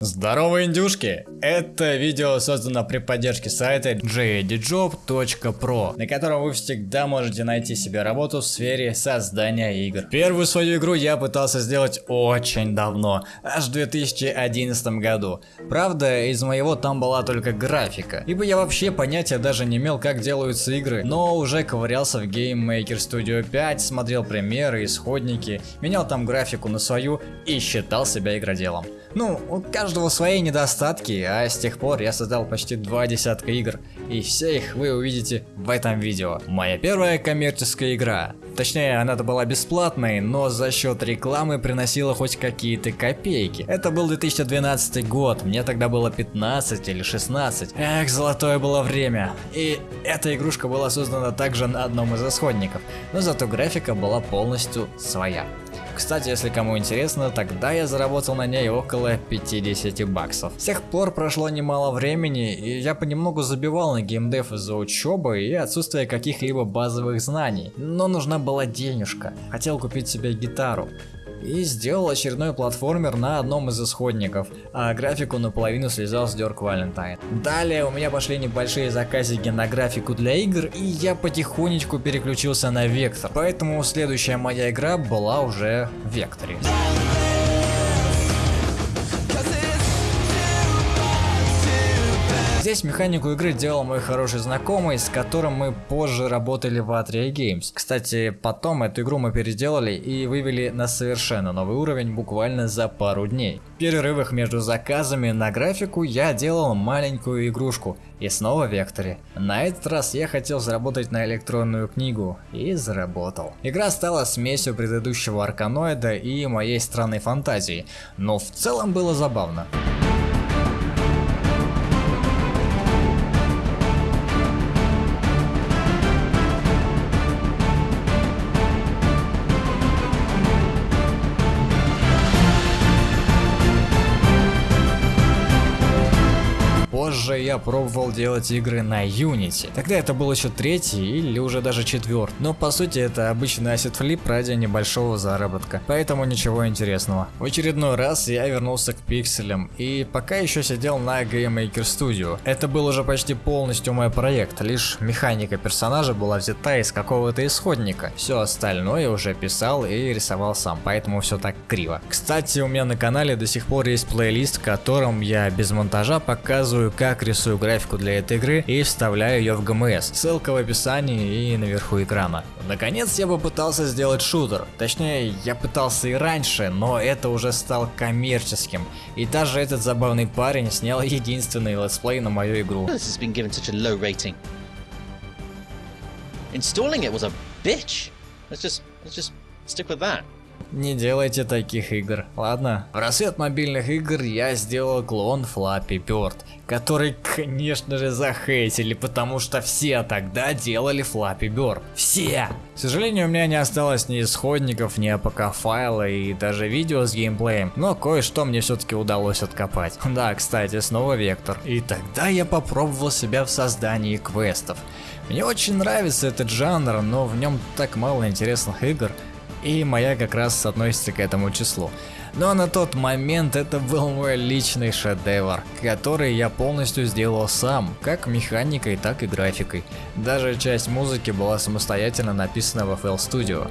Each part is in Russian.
Здорово, индюшки! Это видео создано при поддержке сайта jdjob.pro, на котором вы всегда можете найти себе работу в сфере создания игр. Первую свою игру я пытался сделать очень давно, аж в 2011 году. Правда, из моего там была только графика, ибо я вообще понятия даже не имел, как делаются игры, но уже ковырялся в Game Maker Studio 5, смотрел примеры, исходники, менял там графику на свою и считал себя игроделом. Ну, у свои недостатки, а с тех пор я создал почти два десятка игр, и все их вы увидите в этом видео. Моя первая коммерческая игра. Точнее, она-то была бесплатной, но за счет рекламы приносила хоть какие-то копейки. Это был 2012 год, мне тогда было 15 или 16. Эх, золотое было время. И эта игрушка была создана также на одном из исходников, но зато графика была полностью своя. Кстати, если кому интересно, тогда я заработал на ней около 50 баксов. С тех пор прошло немало времени, и я понемногу забивал на геймдев из-за учебы и отсутствия каких-либо базовых знаний. Но нужна была денежка. Хотел купить себе гитару и сделал очередной платформер на одном из исходников, а графику наполовину слезал с Дёрк Валентайн. Далее у меня пошли небольшие заказики на графику для игр, и я потихонечку переключился на Вектор, поэтому следующая моя игра была уже в Векторе. Здесь механику игры делал мой хороший знакомый, с которым мы позже работали в Atria Games. Кстати, потом эту игру мы переделали и вывели на совершенно новый уровень буквально за пару дней. В перерывах между заказами на графику я делал маленькую игрушку и снова векторе. На этот раз я хотел заработать на электронную книгу и заработал. Игра стала смесью предыдущего арканоида и моей странной фантазии, но в целом было забавно. Позже я пробовал делать игры на Unity. Тогда это был еще третий или уже даже четвертый. Но по сути это обычный asset flip ради небольшого заработка. Поэтому ничего интересного. В очередной раз я вернулся к пикселям и пока еще сидел на Game Maker Studio. Это был уже почти полностью мой проект. Лишь механика персонажа была взята из какого-то исходника. Все остальное уже писал и рисовал сам. Поэтому все так криво. Кстати, у меня на канале до сих пор есть плейлист, в котором я без монтажа показываю как рисую графику для этой игры и вставляю ее в GMS. Ссылка в описании и наверху экрана. Наконец я попытался сделать шутер. Точнее, я пытался и раньше, но это уже стал коммерческим. И даже этот забавный парень снял единственный летсплей на мою игру. Installing it was a bitch. Let's just, let's just stick with that. Не делайте таких игр, ладно? В рассвет мобильных игр я сделал клон Flappy Bird, который, конечно же, захейтили, потому что все тогда делали Flappy Bird. Все! К сожалению, у меня не осталось ни исходников, ни APK файла и даже видео с геймплеем, но кое-что мне все-таки удалось откопать. Да, кстати, снова Вектор. И тогда я попробовал себя в создании квестов. Мне очень нравится этот жанр, но в нем так мало интересных игр, и моя как раз относится к этому числу. Но на тот момент это был мой личный шедевр, который я полностью сделал сам, как механикой, так и графикой. Даже часть музыки была самостоятельно написана в FL Studio.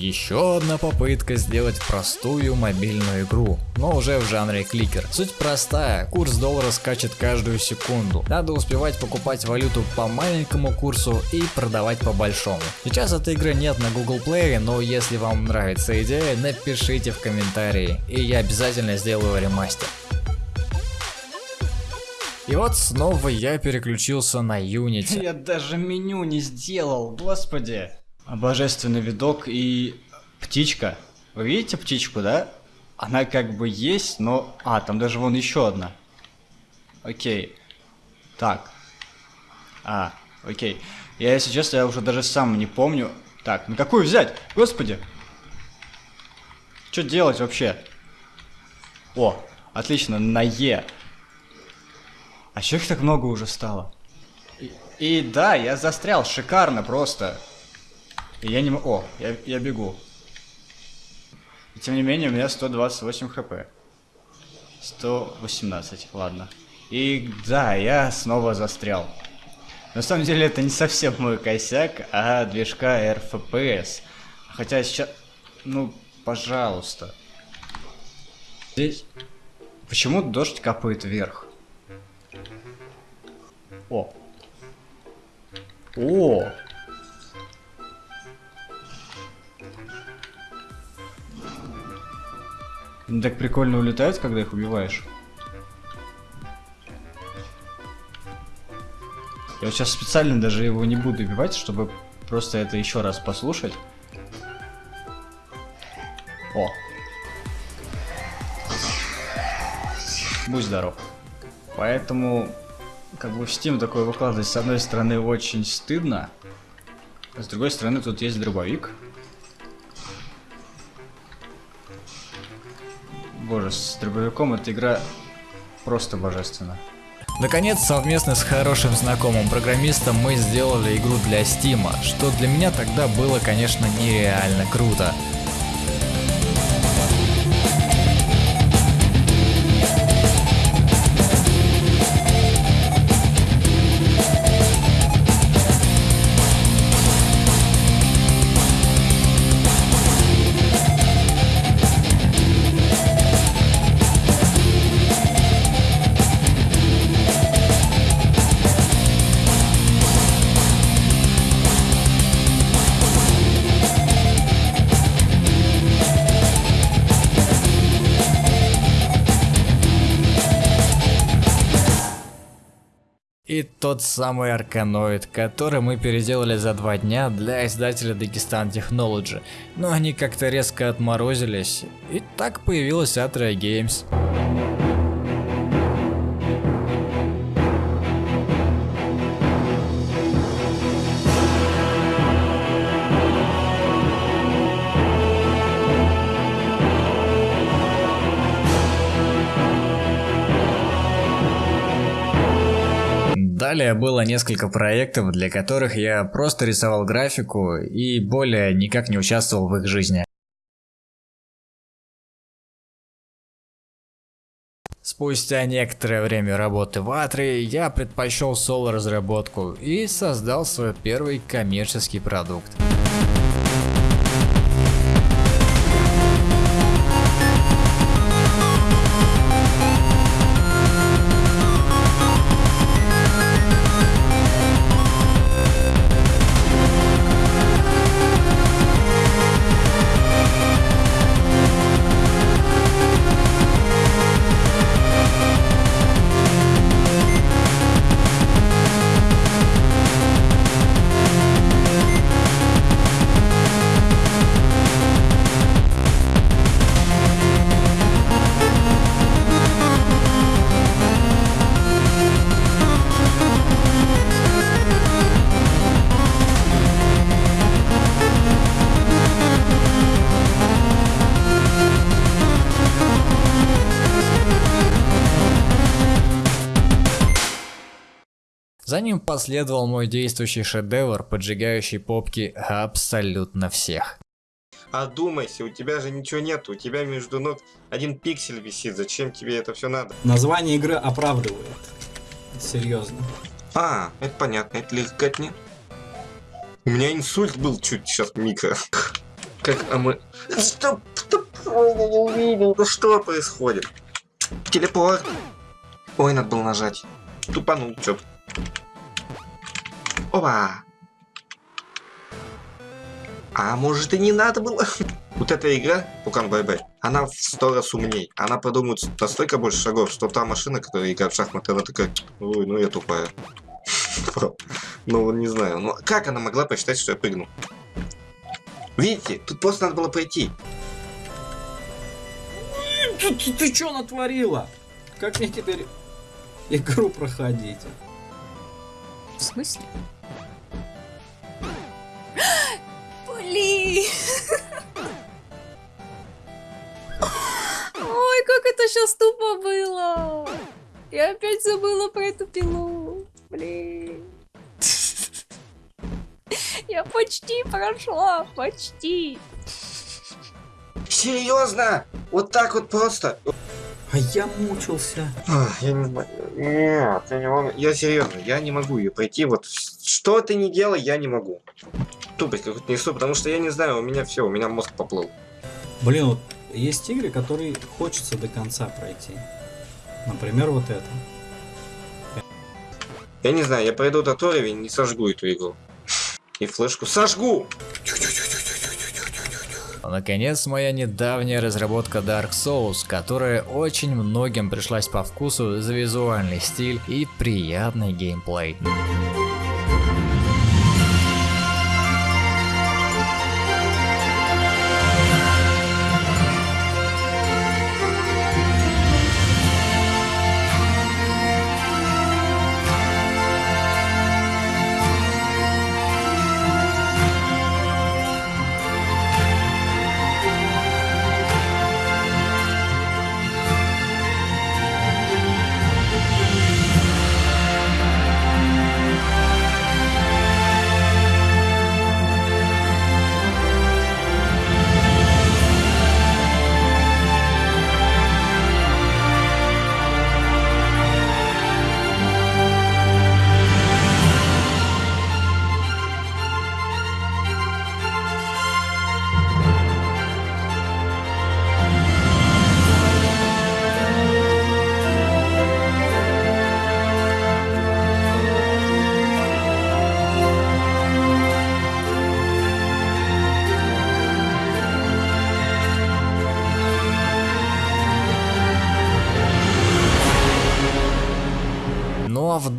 Еще одна попытка сделать простую мобильную игру, но уже в жанре кликер. Суть простая, курс доллара скачет каждую секунду. Надо успевать покупать валюту по маленькому курсу и продавать по большому. Сейчас этой игры нет на Google Play, но если вам нравится идея, напишите в комментарии, и я обязательно сделаю ремастер. И вот снова я переключился на Unity. Я даже меню не сделал, господи. Божественный видок и птичка. Вы видите птичку, да? Она как бы есть, но... А, там даже вон еще одна. Окей. Так. А, окей. Я, если честно, я уже даже сам не помню. Так, ну какую взять? Господи. Что делать вообще? О, отлично, на Е. А чё их так много уже стало? И, и да, я застрял, шикарно просто. И я не могу... О, я, я бегу. И тем не менее, у меня 128 хп. 118, ладно. И да, я снова застрял. На самом деле это не совсем мой косяк, а движка RFPS. Хотя сейчас... Ну, пожалуйста. Здесь... Почему дождь капает вверх? О. О. Они так прикольно улетают, когда их убиваешь. Я вот сейчас специально даже его не буду убивать, чтобы просто это еще раз послушать. О. Будь здоров. Поэтому, как бы в Steam такое выкладывать, с одной стороны, очень стыдно. А с другой стороны, тут есть дробовик. Боже, с дробовиком эта игра просто божественна. Наконец, совместно с хорошим знакомым программистом мы сделали игру для Steam, что для меня тогда было, конечно, нереально круто. Тот самый Арканоид, который мы переделали за два дня для издателя Dagestan Technology, но они как-то резко отморозились, и так появилась Atria Games. Далее было несколько проектов, для которых я просто рисовал графику и более никак не участвовал в их жизни. Спустя некоторое время работы в Атри, я предпочел соло-разработку и создал свой первый коммерческий продукт. За ним последовал мой действующий шедевр, поджигающий попки абсолютно всех. Одумайся, у тебя же ничего нет, у тебя между ног один пиксель висит, зачем тебе это все надо? Название игры оправдывает. Серьезно. А, это понятно, это легкотня. У меня инсульт был чуть сейчас, Мика. Как, а мы... Увидел, да что происходит? Телепорт. Ой, надо было нажать. Тупанул, чё Опа! А может и не надо было? Вот эта игра, Пукан Бай Бай, она в сто раз умней. Она продумывает настолько больше шагов, что та машина, которая играет в шахматы, она такая, ой, ну я тупая. Ну, не знаю. Ну, как она могла посчитать, что я прыгну? Видите, тут просто надо было пойти. Ты что натворила? Как мне теперь игру проходить? В смысле? Блин! Ой, как это сейчас тупо было! Я опять забыла про эту пилу. Блин. Я почти прошла, почти. Серьезно? Вот так вот просто? А я мучился. Ах, Я не знаю. Нет, я не могу. Я серьезно, я не могу ее пройти. Вот что ты не делай, я не могу. Тупость какую-то несу, потому что я не знаю, у меня все, у меня мозг поплыл. Блин, вот есть игры, которые хочется до конца пройти. Например, вот это. Я не знаю, я пройду этот уровень, не сожгу эту игру. И флешку сожгу! Наконец, моя недавняя разработка Dark Souls, которая очень многим пришлась по вкусу за визуальный стиль и приятный геймплей.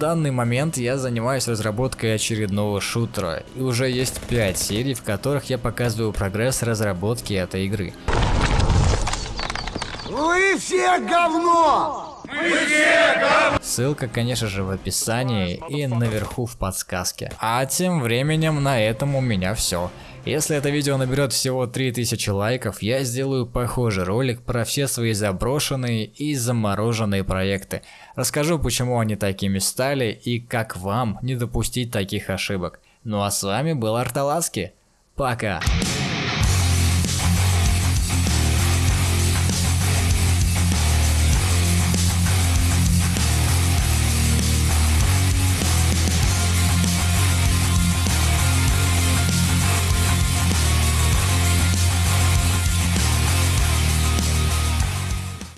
Данный момент я занимаюсь разработкой очередного шутера, и уже есть 5 серий, в которых я показываю прогресс разработки этой игры. Вы все говно! Ссылка, конечно же, в описании и наверху в подсказке. А тем временем на этом у меня все. Если это видео наберет всего 3000 лайков, я сделаю похожий ролик про все свои заброшенные и замороженные проекты. Расскажу, почему они такими стали и как вам не допустить таких ошибок. Ну а с вами был Арталаски. Пока!